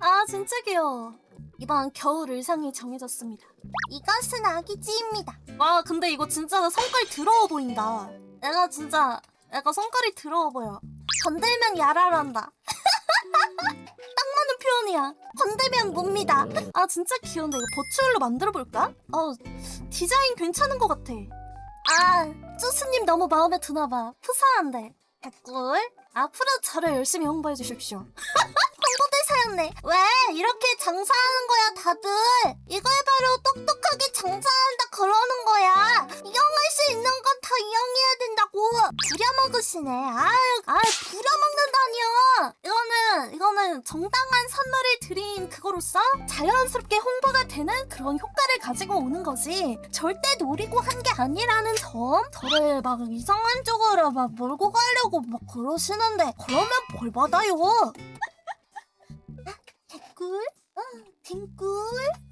아 진짜 귀여워. 이번 겨울 의상이 정해졌습니다. 이것은 아기지입니다. 와 근데 이거 진짜 성깔 더러워 보인다. 내가 진짜 약간 성깔이 더러워 보여. 건들면 야랄한다. 딱 맞는 표현이야. 건들면 뭡니다. 아 진짜 귀여운데 이거 버추얼로 만들어볼까? 어 디자인 괜찮은 것 같아. 아 쭈스님 너무 마음에 드나봐. 푸사한데. 개꿀. 앞으로 저를 열심히 홍보해 주십시오. 홍보대사였네. 왜 이렇게 장사하는 거야 다들? 이걸 바로 똑똑하게 장사한다 그러는 거야. 이용할 수 있는 건 다 이용해야 된다고. 부려먹으시네. 아유, 아유 부려먹는다니요. 이거는 이거는 정당한 선물을 드린 그거로서 자연스럽게 홍보가 되는 그런 효과를 가지고 오는 거지. 절대 노리고 한 게 아니라는 점. 저를 막 이상한 쪽으로 막 몰고 가려고 막 그러시는데 그러면 벌 받아요. coolest